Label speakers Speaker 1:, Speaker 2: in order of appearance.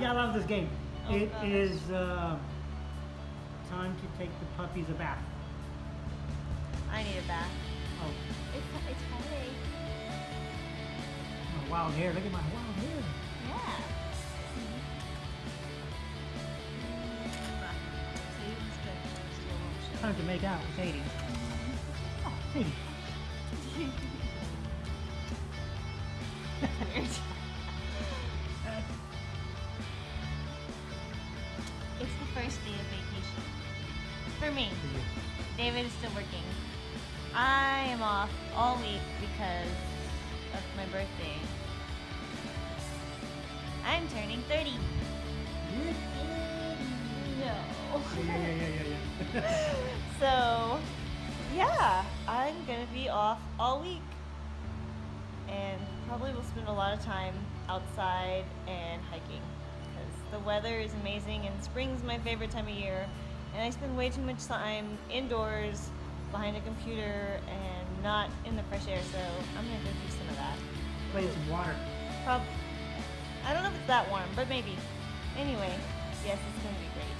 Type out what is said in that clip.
Speaker 1: yeah, I love this game.
Speaker 2: Oh,
Speaker 1: It
Speaker 2: gosh.
Speaker 1: is uh, time to take the puppies a bath.
Speaker 2: I need a bath.
Speaker 1: Oh,
Speaker 2: It's it's Friday.
Speaker 1: my wild hair. Look at my wild hair.
Speaker 2: Yeah.
Speaker 1: Time to make out with Sadie. Oh, Sadie.
Speaker 2: First day of vacation. For me. Mm-hmm. David is still working. I am off all week because of my birthday. I'm turning 30. No.
Speaker 1: Yeah, yeah, yeah, yeah,
Speaker 2: so, yeah, I'm gonna be off all week. And probably will spend a lot of time outside and hiking weather is amazing and spring's my favorite time of year. And I spend way too much time indoors behind a computer and not in the fresh air, so I'm gonna go do some of that.
Speaker 1: Play in some water.
Speaker 2: Prob- I don't know if it's that warm, but maybe. Anyway, yes, it's gonna be great.